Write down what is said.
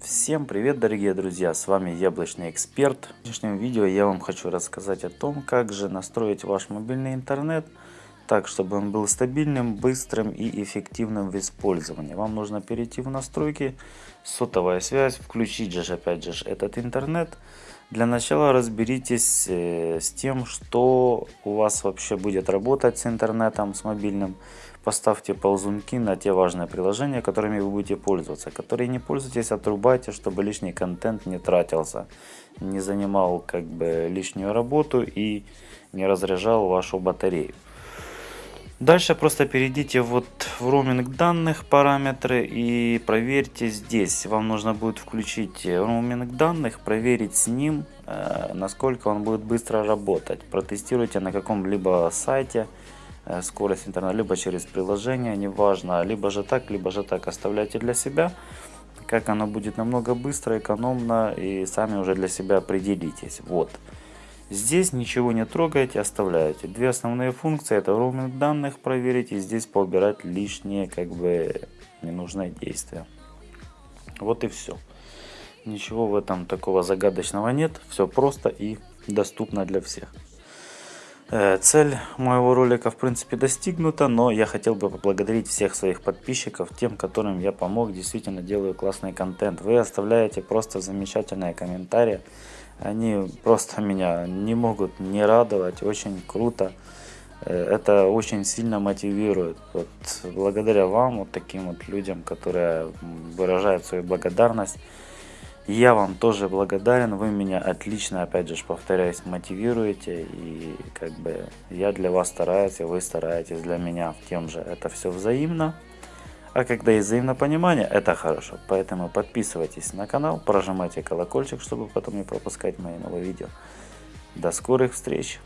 Всем привет, дорогие друзья! С вами Яблочный Эксперт. В сегодняшнем видео я вам хочу рассказать о том, как же настроить ваш мобильный интернет так, чтобы он был стабильным, быстрым и эффективным в использовании. Вам нужно перейти в настройки, сотовая связь, включить же опять же этот интернет. Для начала разберитесь э, с тем, что у вас вообще будет работать с интернетом, с мобильным. Поставьте ползунки на те важные приложения, которыми вы будете пользоваться. Которые не пользуетесь, отрубайте, чтобы лишний контент не тратился, не занимал как бы лишнюю работу и не разряжал вашу батарею. Дальше просто перейдите вот в роуминг данных параметры и проверьте здесь. Вам нужно будет включить роуминг данных, проверить с ним, э, насколько он будет быстро работать. Протестируйте на каком-либо сайте скорость интернета, либо через приложение, неважно, либо же так, либо же так оставляйте для себя. Как оно будет намного быстро, экономно и сами уже для себя определитесь. Вот. Здесь ничего не трогаете, оставляете. Две основные функции это роуминг данных проверить и здесь поубирать лишние как бы ненужные действия. Вот и все. Ничего в этом такого загадочного нет. Все просто и доступно для всех. Э, цель моего ролика в принципе достигнута, но я хотел бы поблагодарить всех своих подписчиков, тем, которым я помог, действительно делаю классный контент. Вы оставляете просто замечательные комментарии, они просто меня не могут не радовать, очень круто. Э, это очень сильно мотивирует. Вот благодаря вам, вот таким вот людям, которые выражают свою благодарность, я вам тоже благодарен, вы меня отлично, опять же, повторяюсь, мотивируете, и как бы я для вас стараюсь, и вы стараетесь для меня тем же. Это все взаимно. А когда есть взаимопонимание, это хорошо. Поэтому подписывайтесь на канал, прожимайте колокольчик, чтобы потом не пропускать мои новые видео. До скорых встреч!